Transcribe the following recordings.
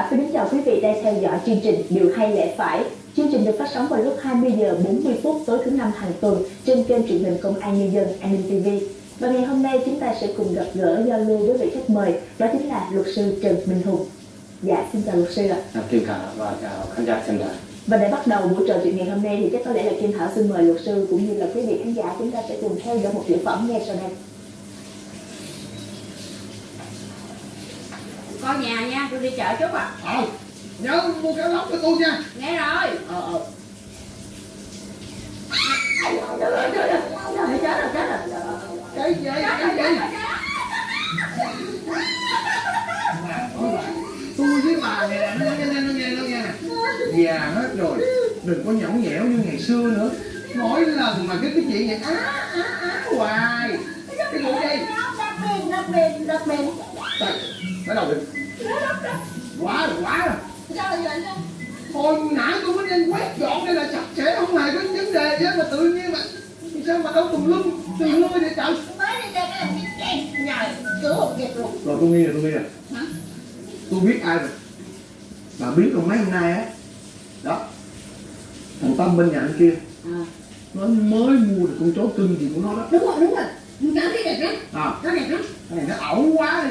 Thảo xin kính chào quý vị đang theo dõi chương trình Điều hay lẽ phải. Chương trình được phát sóng vào lúc 20 giờ 40 phút tối thứ năm hàng tuần trên kênh truyền hình Công an Nhân dân An ninh TV. Và ngày hôm nay chúng ta sẽ cùng gặp gỡ giao lưu với vị khách mời, đó chính là luật sư Trần Minh Hùng. Dạ, xin chào luật sư ạ. À, Kim Thảo và chào khán giả xem đài. Và để bắt đầu buổi trò chuyện ngày hôm nay thì chắc có lẽ là Kim Thảo xin mời luật sư cũng như là quý vị khán giả chúng ta sẽ cùng theo dõi một tiểu phẩm ngay sau đây. Coi nhà nha, tôi đi chợ chút à Ờ, nhớ mua cá lóc cho tôi nha. Nghe rồi Ờ, ờ. Chết rồi, chết rồi. Cái gì, cái gì? Tôi với bà này nó nghe, nó nghe, nó nghe, nè. Già hết rồi, đừng có nhõng nhẽo như ngày xưa nữa. Mỗi lần mà cái cái chuyện này á á á hoài. Cái gì đây? Bên, đất bên, đất bên Trời, bắt đầu đi. Quá rồi, quá rồi. Sao lại vậy Hồi nãy tôi mới đang quét dọn đây là sạch sẽ không hề có vấn đề chứ mà tự nhiên mà sao mà đâu tùm lum tùm lum vậy trời? Mới đi ra cái làm cái kẹt Nhờ, cứu không kịp luôn. Rồi tôi nghi rồi tôi nghi rồi. Hả? tôi biết ai rồi. Bà biết rồi mấy hôm nay á. Đó. Thằng tâm bên nhà anh kia. À. nó mới mua được con chó cưng gì của nó đó. Đúng rồi, đúng rồi. Nó thấy đẹp lắm, à. Nó đẹp lắm. Cái này nó ẩu quá đi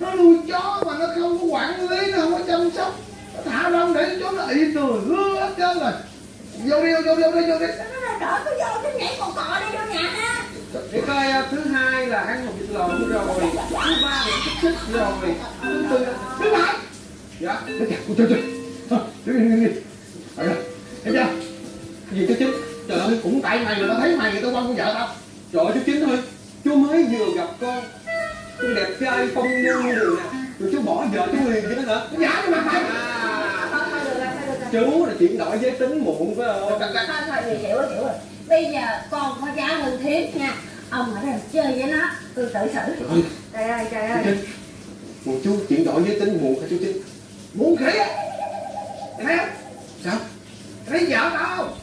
nó nuôi chó mà nó không có quản lý nó không có chăm sóc. Nó thả rong để chó nó ị tùi hứa hết trơn rồi. Vô đi vô đi vô đi vô đi. Nó là đỡ có vô, nó nhảy cò cò đi vô nhà ha. Để coi à, thứ hai là ăn một vịt lộn rồi, thứ ba là xích xích rồi, thứ tư là... đứng lại Dạ, kìa, ôi trời trời. Ờ, đứng đi, đứng đi. Thấy chưa? Gì chú Chính? Trời ơi, Cũng tại mày người ta thấy mày người ta quan con vợ tao. Trời ơi chú Chính thôi. Chú mới vừa gặp con Con đẹp trai phong nhân như đường nè Rồi chú bỏ vợ chú liền chứ đó hả? Nó giả cái mặt mày À, chú là chuyển đổi giới tính muộn phải không? Thôi, thôi, thì hiểu rồi, hiểu rồi Bây giờ con có giá hơn thiếp nha Ông ở đây chơi với nó, tôi tự xử Trời ơi, Trời ơi, Một chú chuyển đổi giới tính muộn hả chú Chính? Muốn khỉ á Thấy không? Sao? Thấy vợ?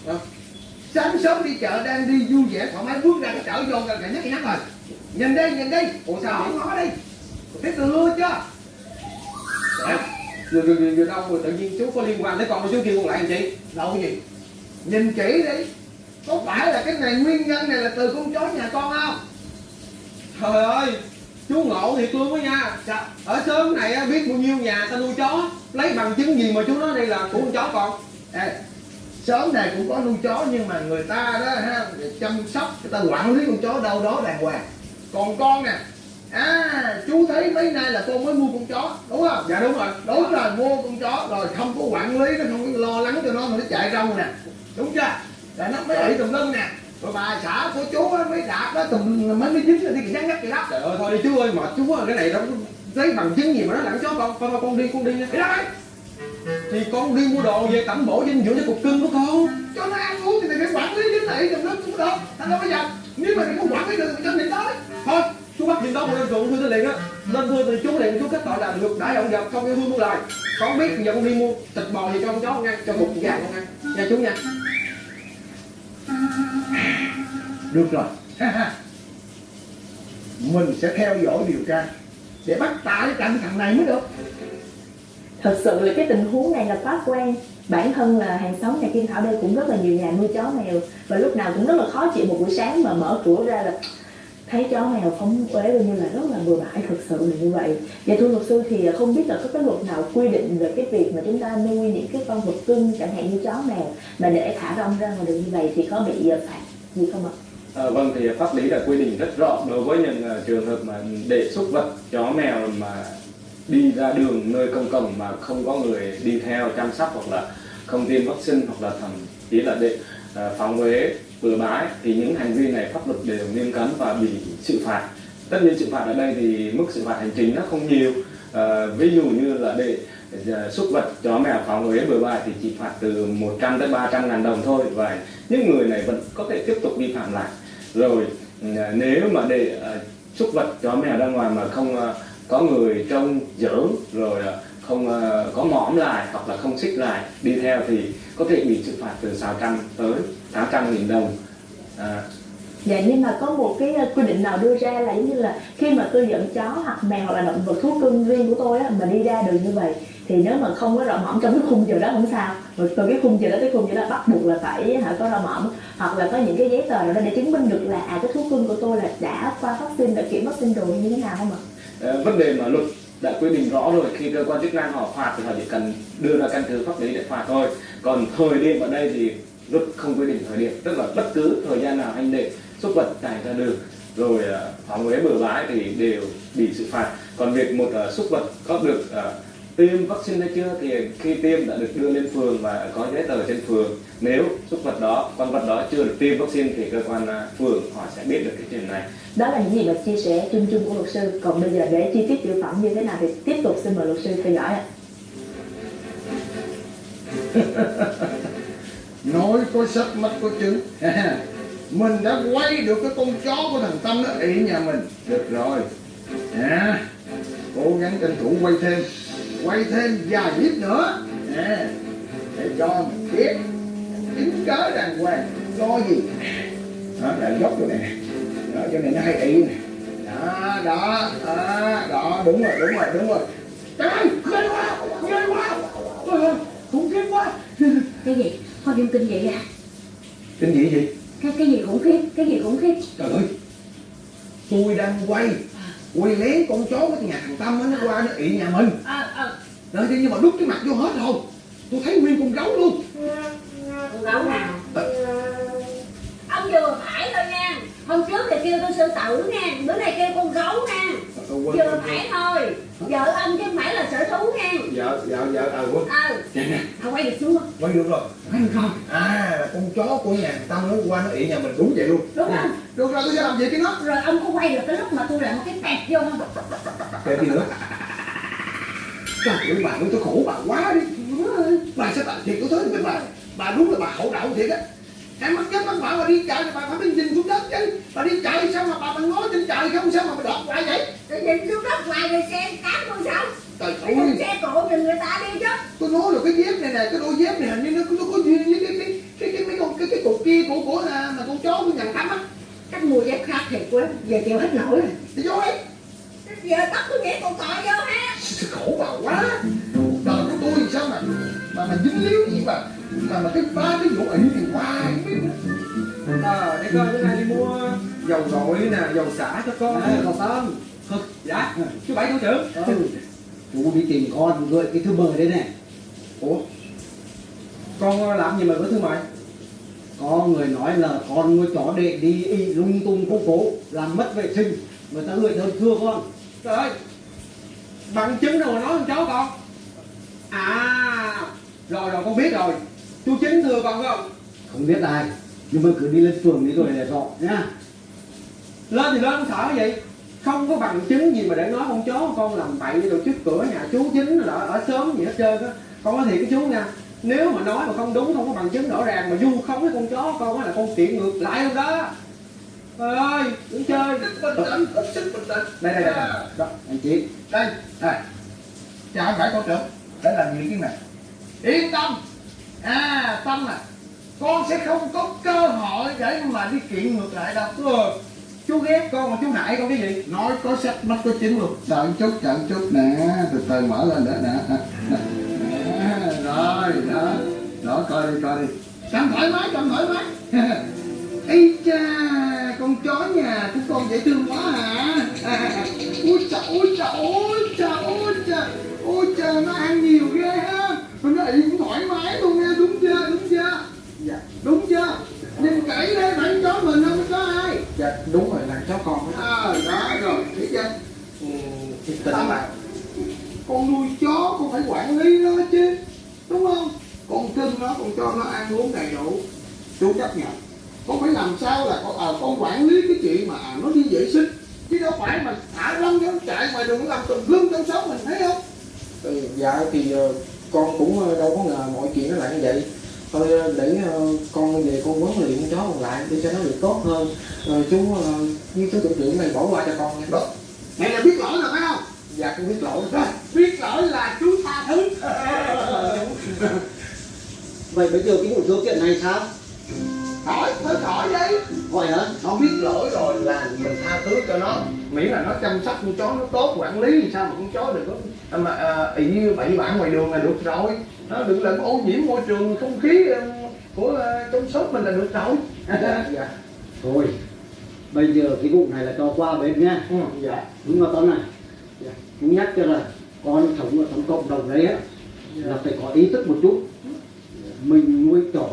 Ờ. Sáng sớm đi chợ đang đi vui vẻ thoải mái bước ra cái chợ vô gần nhắc nhắc rồi Nhìn đây, nhìn đây Ủa sao không Đó, ngó đây Thấy từ lui chưa? Rồi, rồi, rồi, rồi đâu rồi tự nhiên chú có liên quan tới con của chú kêu còn lại làm chị Đâu cái gì? Nhìn kỹ đi. Có phải là cái này nguyên nhân này là từ con chó nhà con không? Trời ơi, chú ngộ thiệt luôn á nha. Dạ, ở sớm này biết bao nhiêu nhà ta nuôi chó. Lấy bằng chứng gì mà chú nói đây là của con chó con? Ê, sớm này cũng có nuôi chó nhưng mà người ta đó ha chăm sóc người ta quản lý con chó đâu đó đàng hoàng còn con nè. À chú thấy mấy nay là con mới mua con chó đúng không? Dạ đúng rồi. Đúng rồi mua con chó. Rồi không có quản lý nó không có lo lắng cho nó mà nó chạy rong nè. Đúng chưa? Rồi nó mới ị tùm lum nè. Rồi bà xã của chú mới đạp nó tùm mới mới dính đi nhắc nhắc vậy đó. Trời ơi thôi đi chú ơi mệt chú ơi cái này đâu lấy bằng chứng gì mà nó lẳng chó con Con con, đi con đi nha. Đi ra đây Thì con đi mua đồ về tẩm bổ dinh dưỡng cho cục cưng của con. Cho nó ăn uống thì mày phải quản lý dính lại tùm lum cũng được. Thành đâu bây giờ nếu mà mày không quản lý được thì cho mình tới Thôi chú bắt gì đó một lên ruộng thư liền á. Lên thư thì chú liền chú kết tội là ngược đãi động vật không yêu thương mua lời Con biết giờ con đi mua thịt bò thì cho con chó con ăn Cho cục gà con ăn. Nha chú nha. Được rồi. Mình sẽ theo dõi điều tra để bắt tại cạnh thằng này mới được. Thật sự là cái tình huống này là quá quen. Bản thân là hàng xóm nhà Kim Thảo đây cũng rất là nhiều nhà nuôi chó mèo. Và lúc nào cũng rất là khó chịu một buổi sáng mà mở cửa ra là thấy chó mèo phóng uế coi như là rất là bừa bãi thực sự là như vậy và thưa luật sư thì không biết là có cái luật nào quy định về cái việc mà chúng ta nuôi những cái con vật cưng chẳng hạn như chó mèo mà để thả rong ra ngoài đường như vậy thì có bị ờ, phạt gì không ạ? À, vâng thì pháp lý đã quy định rất rõ đối với những uh, trường hợp mà để súc vật chó mèo mà đi ra đường nơi công cộng mà không có người đi theo chăm sóc hoặc là không tiêm vaccine hoặc là thậm chí là để uh, phóng huế bừa bãi thì những hành vi này pháp luật đều nghiêm cấm và bị xử phạt. Tất nhiên xử phạt ở đây thì mức xử phạt hành chính nó không nhiều. À, ví dụ như là để ờ, súc vật chó mèo phóng huế bừa bãi thì chỉ phạt từ 100 tới 300 ngàn đồng thôi và những người này vẫn có thể tiếp tục vi phạm lại. Rồi ờ, nếu mà để súc vật chó mèo ra ngoài mà không có người trông giữ rồi không có mõm lại hoặc là không xích lại đi theo thì có thể bị xử phạt từ 600 tới 800 nghìn đồng. À, Dạ nhưng mà có một cái quy định nào đưa ra là giống như là khi mà tôi dẫn chó hoặc mèo hoặc là động vật thú cưng riêng của tôi á, mà đi ra đường như vậy thì nếu mà không có rau mõm trong cái khung giờ đó không sao. Rồi từ cái khung giờ đó tới khung giờ đó bắt buộc là phải hả có rau mõm hoặc là có những cái giấy tờ nào đó để chứng minh được là à cái thú cưng của tôi là đã qua vaccine đã kiểm vaccine rồi như thế nào không ạ? Ờ, vấn đề mà luật đã quy định rõ rồi khi cơ quan chức năng họ phạt thì họ chỉ cần đưa ra căn cứ pháp lý để phạt thôi. Còn thời điểm ở đây thì luật không quy định thời điểm tức là bất cứ thời gian nào anh để súc vật chạy ra đường rồi ờ, phóng huế bừa bãi thì đều bị xử phạt. Còn việc một ờ, súc vật có được ờ, tiêm vaccine hay chưa thì khi tiêm đã được đưa lên phường và có giấy tờ trên phường. Nếu súc vật đó con vật đó chưa được tiêm vaccine thì cơ quan phường họ sẽ biết được cái chuyện này. Đó là những gì mà chia sẻ chung chung của luật sư. Còn bây giờ để chi tiết tiểu phẩm như thế nào thì tiếp tục xin mời luật sư theo dõi ạ nói có sách mắt có chứng. Mình đã quay được cái con chó của thằng tâm nó ị nhà mình. Được rồi. À, cố gắng tranh thủ quay thêm. Quay thêm vài clip nữa. À, để cho mình biết chứng cớ đàng hoàng. Lo gì? Đó là dốc chỗ này nè. Đó chỗ này nó hay ị nè. Đó đó đó, đó. Đúng rồi đúng rồi đúng rồi. Trời ơi ghê quá ghê quá. Ờ, khủng khiếp quá. Cái gì? Thôi đừng kinh vậy à. Kinh dị gì? Cái cái gì khủng khiếp cái gì khủng khiếp? Trời ơi Tôi đang quay Quay lén con chó của nhà thằng Tâm á, Nó qua nó ị nhà mình. Ờ ờ Rồi thế nhưng mà đút cái mặt vô hết rồi. Tôi thấy nguyên con gấu luôn. Con gấu nào? Ờ. ông vừa phải thôi nha. Hôm trước thì kêu tôi sư tử nha bữa nay kêu con gấu nha vừa phải thôi. Vợ ông chứ không phải là sở thú nha. Dạ dạ dạ à, quên. Ờ thôi quay được xuống Quay được rồi. Quay được rồi. À là con chó của nhà Tâm nó qua nó ị nhà mình đúng vậy luôn. Đúng không? Được rồi tôi sẽ làm gì cái nó rồi ông có quay được cái lúc mà tôi làm một cái tẹt vô không? Kệ gì nữa? Trời ơi bà ơi tôi khổ bà quá đi. Bà sao bà thiệt tôi thấy bà Bà đúng là bà hậu đậu thiệt á Em mắt chết mắt mở bà đi chạy thì bà phải đi nhìn xuống đất chứ. Bà đi chạy sao mà bà bà nói trên trời không? Sao mà bà đọt lại vậy? Tôi nhìn xuống đất ngoài rồi xe cán tôi sao? Trời ơi. xe cộ thì người ta đi chứ. Tôi nói là cái dép này nè cái đôi dép này hình như nó, nó có duyên với cái cái cái cái mấy con cái cái cục kia của của à, mà con chó của nhà thắm á. Cách mua dép khác thiệt quá giờ chịu hết nổi rồi. Thì vô ấy giờ tắt tôi nhảy con cọ vô ha. Khổ bà quá. Cuộc đời của tôi thì sao mà mà mà dính líu gì mà mà mà cái ba cái vụ ị thì hoài không. Ờ, để coi bữa nay đi mua dầu gội nè, dầu xả cho con À, còn Tâm Dạ, chú Bảy thủ trưởng. Ừ. Chú đi tìm con gửi cái thư mời đây này Ủa, con làm gì mà gửi thư mời? Có người nói là con nuôi chó để đi y lung tung phố phố Làm mất vệ sinh. Người ta gửi đơn thưa con. Trời ơi, bằng chứng đâu mà nói con chó con? À, rồi rồi con biết rồi Chú chính con phải không? Không biết ai Nhưng mà cứ đi lên phường đi rồi để rõ nhá. Lên thì lên sợ cái gì? Không có bằng chứng gì mà để nói con chó con làm bậy rồi trước cửa nhà chú chính là ở sớm gì hết trơn á. Con nói thiệt cái chú nha. Nếu mà nói mà không đúng không có bằng chứng rõ ràng mà vu khống cái con chó con á là con kiện ngược lại luôn đó. Trời ơi, đừng chơi. Bình tĩnh hết sức bình tĩnh Đây đây đây, đây. Đó, anh chị đây. Đây. Chào phải con trưởng. Để làm gì cái này yên tâm à tâm à con sẽ không có cơ hội để mà đi kiện ngược lại đâu. Ừ, Chú ghét con mà chú hại con cái gì? Nói có sách mắt có chứng luôn. Đợi chút đợi chút nè từ từ mở lên nữa nè. À, rồi đó. Đó coi đi coi đi. Cầm thoải mái cầm thoải mái. Ây cha con chó nhà của con dễ thương quá hả à, trời ui trời ui trời ui trời ui trời nó ăn nhiều ghê ha mà nó ị cũng thoải mái luôn nha đúng chưa đúng chưa dạ đúng chưa kỹ đây phải chó mình không? Có ai? Dạ đúng rồi là chó con à đó rồi thấy chưa? Ừ, Thiệt tình à con nuôi chó con phải quản lý nó chứ đúng không? Con cưng nó con cho nó ăn uống đầy đủ chú chấp nhận. Con phải làm sao là con à, con quản lý cái chuyện mà à, nó đi vệ sinh. Chứ đâu phải mà thả lông nó chạy ngoài đường nó làm tùm lum trong xóm mình thấy không? Ừ, dạ thì ờ, con cũng ờ, đâu có ngờ mọi chuyện nó lại như vậy thôi ờ, để ờ, con về con huấn luyện con chó còn lại để cho nó được tốt hơn. Ờ, chú với chú thủ trưởng này bỏ qua cho con nha. Đó mày là biết lỗi rồi phải không? Dạ con biết lỗi. Rồi biết lỗi là chú tha thứ. Vậy bây giờ cái vụ khiếu kiện này sao? Khỏi thôi khỏi đi. Gọi hả? Nó biết lỗi rồi là mình tha thứ cho nó. Miễn là nó chăm sóc con chó nó tốt quản lý thì sao mà con chó mà à, ị như bậy bạ ngoài đường là được rồi nó đừng làm ô nhiễm môi trường không khí của uh, trong shop mình là được rồi. Dạ. Thôi bây giờ cái vụ này là cho qua bên nha ừ, dạ đúng không Tuấn này. Dạ. cũng nhắc cho là con sống ở trong cộng đồng đấy á là phải có ý thức một chút. Mình nuôi chó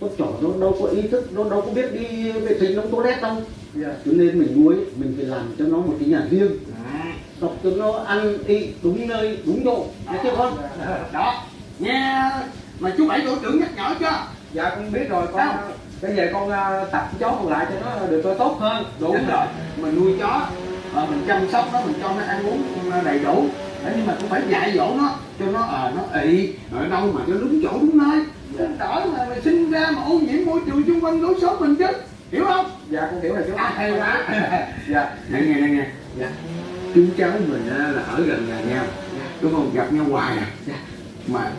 con chó nó đâu có ý thức nó đâu có biết đi vệ sinh trong toilet đâu. Dạ. Cho nên mình nuôi mình phải làm cho nó một cái nhà riêng. Tập cho nó ăn đi đúng nơi đúng độ nghe chưa con. Đó nghe mà chú bảy tổ trưởng nhắc nhở chưa? Dạ con biết rồi con bây giờ con ờ, tập chó còn lại cho nó được tốt hơn. Đúng rồi mình nuôi chó ờ, mình chăm sóc nó mình cho nó ăn uống đầy đủ. Thế nhưng mà cũng phải dạy dỗ nó cho nó ờ nó ị ở đâu mà cho đúng chỗ đúng nơi. Không đỡ mà mình sinh ra mà ô nhiễm môi trường xung quanh lối xóm mình chứ hiểu không? Dạ con hiểu rồi chú. À, hay quá. Dạ. Nghe nghe nghe nghe dạ. chú cháu mình là ở gần nhà nhau. Đúng không gặp nhau hoài à mà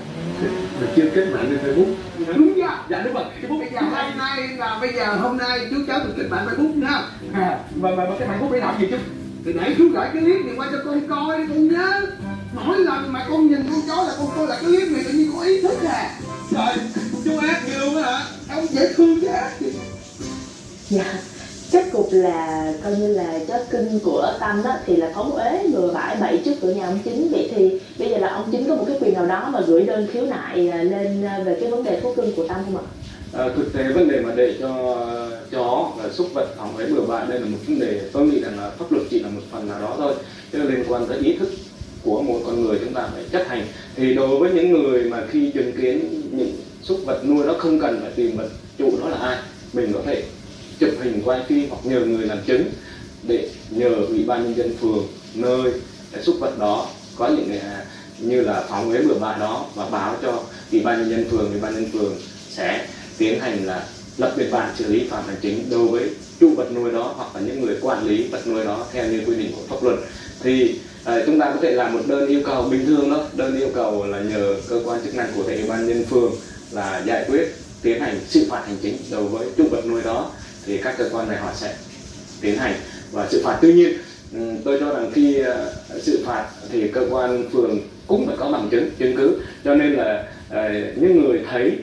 mà chưa kết bạn lên facebook. Đúng chưa? Dạ đúng rồi. Facebook bây giờ hôm nay là bây giờ hôm nay chú cháu được kết bạn facebook nha. À, mà, mà, cái bạn bút để làm gì chú thì để chú gửi cái clip này qua cho con coi đi con nhớ. Mỗi lần mà con nhìn con chó là con coi là cái clip này tự nhiên có ý thức à. Trời chú ác như luôn á hả? Ông dễ thương chứ dạ kết cục là coi như là chết kinh của tâm đó thì là phóng uế bừa bãi bậy trước cửa nhà ông chính. Vậy thì bây giờ là ông chính có một cái quyền nào đó mà gửi đơn khiếu nại à, lên à, về cái vấn đề thú cưng của tâm không ạ? À, thực tế vấn đề mà để cho chó và xúc vật hỏng ấy bừa bãi đây là một vấn đề tôi nghĩ rằng là pháp luật chỉ là một phần nào đó thôi. Chứ liên quan tới ý thức của một con người chúng ta phải chấp hành. Thì đối với những người mà khi chứng kiến những súc vật nuôi nó không cần phải tìm vật chủ nó là ai mình có thể chụp hình quay phim hoặc nhờ người làm chứng để nhờ ủy ban nhân dân phường nơi cái súc vật đó. Có những à, như là phóng huế bừa bãi đó và báo cho ủy ban nhân dân phường ủy ban nhân dân phường sẽ tiến hành là lập biên bản xử lý phạt hành chính đối với chủ vật nuôi đó hoặc là những người quản lý vật nuôi đó theo như quy định của pháp luật. Thì à, chúng ta có thể làm một đơn yêu cầu bình thường đó đơn yêu cầu là nhờ cơ quan chức năng của thể ủy ban nhân phường là giải quyết tiến hành xử phạt hành chính đối với chủ vật nuôi đó thì các cơ quan này họ sẽ tiến hành và xử phạt. Tuy nhiên ừ, tôi cho rằng khi ờ, xử phạt thì cơ quan phường cũng phải có bằng chứng chứng cứ. Cho nên là ờ, những người thấy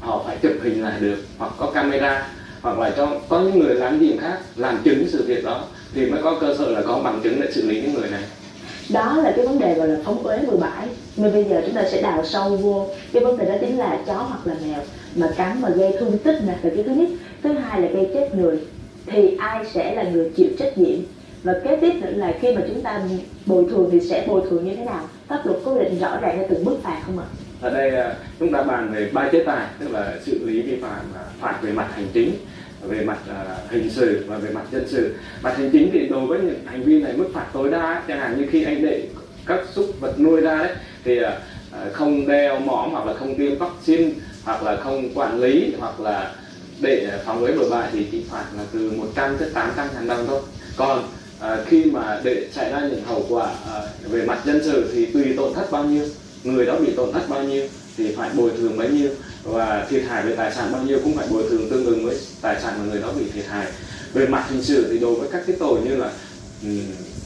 họ phải chụp hình lại được, hoặc có camera, hoặc là cho, có những người làm gì khác, làm chứng sự việc đó, thì mới có cơ sở là có bằng chứng để xử lý những người này đó là cái vấn đề gọi là phóng uế bừa bãi. Nhưng bây giờ chúng ta sẽ đào sâu vô. Cái vấn đề đó chính là chó hoặc là mèo mà cắn mà gây thương tích nè. Là cái thứ nhất. Thứ hai là gây chết người. Thì ai sẽ là người chịu trách nhiệm? Và kế tiếp nữa là khi mà chúng ta bồi thường thì sẽ bồi thường như thế nào? Pháp luật có quy định rõ ràng cho từng mức phạt không ạ? Ở đây à, chúng ta bàn về ba chế tài, tức là xử lý vi phạm à, phạt về mặt hành chính về mặt à, hình sự và về mặt dân sự. Mặt hành chính thì đối với những hành vi này mức phạt tối đa, chẳng hạn như khi anh để các súc vật nuôi ra đấy, thì à, à, không đeo mõm hoặc là không tiêm vaccine, hoặc là không quản lý, hoặc là để phòng với bừa bãi thì chỉ phạt là từ 100 tới 800 ngàn đồng thôi. Còn khi mà để xảy ra những hậu quả về mặt dân sự thì tùy tổn thất bao nhiêu, người đó bị tổn thất bao nhiêu thì phải bồi thường bấy nhiêu và thiệt hại về tài sản bao nhiêu cũng phải bồi thường tương ứng với tài sản mà người đó bị thiệt hại. Về mặt hình sự thì đối với các cái tội như là um,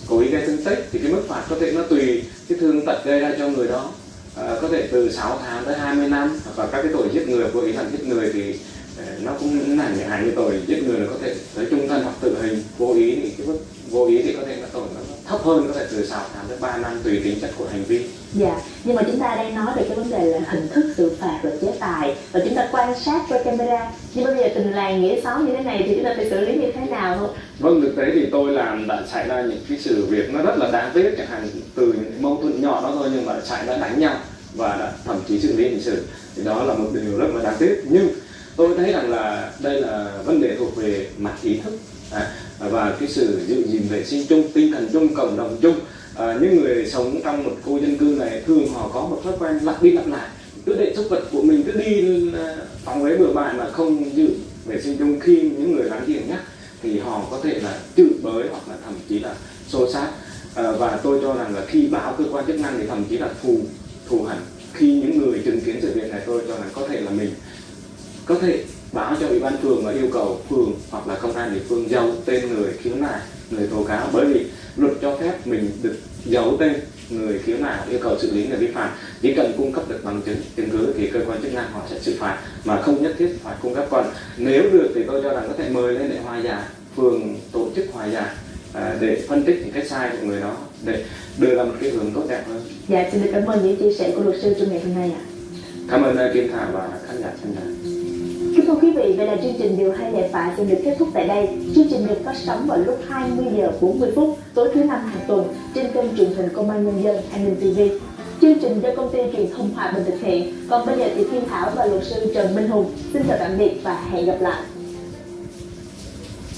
cố ý gây thương tích thì cái mức phạt có thể nó tùy cái thương tật gây ra cho người đó. À, có thể từ 6 tháng tới 20 năm Và các cái tội giết người cố ý làm giết người thì ờ, nó cũng là những hành như tội giết người là có thể tới trung thân hoặc tử hình. Vô ý thì cái mức vô ý thì có thể là tội là thấp hơn có thể từ 6 tháng tới 3 năm tùy tính chất của hành vi. Dạ, nhưng mà chúng ta đang nói về cái vấn đề là hình thức xử phạt và chế tài. Và chúng ta quan sát qua camera. Nhưng bây giờ tình làng nghĩa xóm như thế này thì chúng ta phải xử lý như thế nào thôi Vâng, thực tế thì tôi làm đã xảy ra những cái sự việc nó rất là đáng tiếc chẳng hạn từ những mâu thuẫn nhỏ đó thôi nhưng mà xảy ra đánh nhau và đã thậm chí xử lý hình sự. Thì đó là một điều rất là đáng tiếc. Nhưng tôi thấy rằng là đây là vấn đề thuộc về mặt ý thức. À, À, và cái sự giữ gìn vệ sinh chung tinh thần chung cộng đồng chung à, những người sống trong một khu dân cư này thường họ có một thói quen lặp đi lặp lại. Cứ để súc vật của mình cứ đi à, phòng ấy bừa bãi mà không giữ vệ sinh chung. Khi những người láng giềng nhắc thì họ có thể là chửi bới hoặc là thậm chí là xô xát. À, và tôi cho rằng là khi báo cơ quan chức năng thì thậm chí là thù thù hẳn khi những người chứng kiến sự việc này tôi cho rằng có thể là mình có thể báo cho ủy ban phường và yêu cầu phường hoặc là công an địa phương giấu tên người khiếu nại người tố cáo. Bởi vì luật cho phép mình được giấu tên người khiếu nại yêu cầu xử lý người vi phạm chỉ cần cung cấp được bằng chứng chứng cứ thì cơ quan chức năng họ sẽ xử phạt mà không nhất thiết phải cung cấp còn. Nếu được thì tôi cho rằng có thể mời lên để hòa giải phường tổ chức hòa giải à, để phân tích những cái sai của người đó để đưa ra một cái hướng tốt đẹp hơn. Dạ, xin được cảm ơn những chia sẻ của luật sư trong ngày hôm nay ạ. cảm ơn uh, Kim Thảo và khán giả xem đài thưa quý vị, vậy là chương trình Điều hay lệ phạ sẽ được kết thúc tại đây. Chương trình được phát sóng vào lúc 20 giờ 40 phút tối thứ năm hàng tuần trên kênh truyền hình Công an Nhân dân An ninh TV. Chương trình do công ty truyền thông Hòa Bình thực hiện. Còn bây giờ thì Thiên Thảo và luật sư Trần Minh Hùng xin chào tạm biệt và hẹn gặp lại.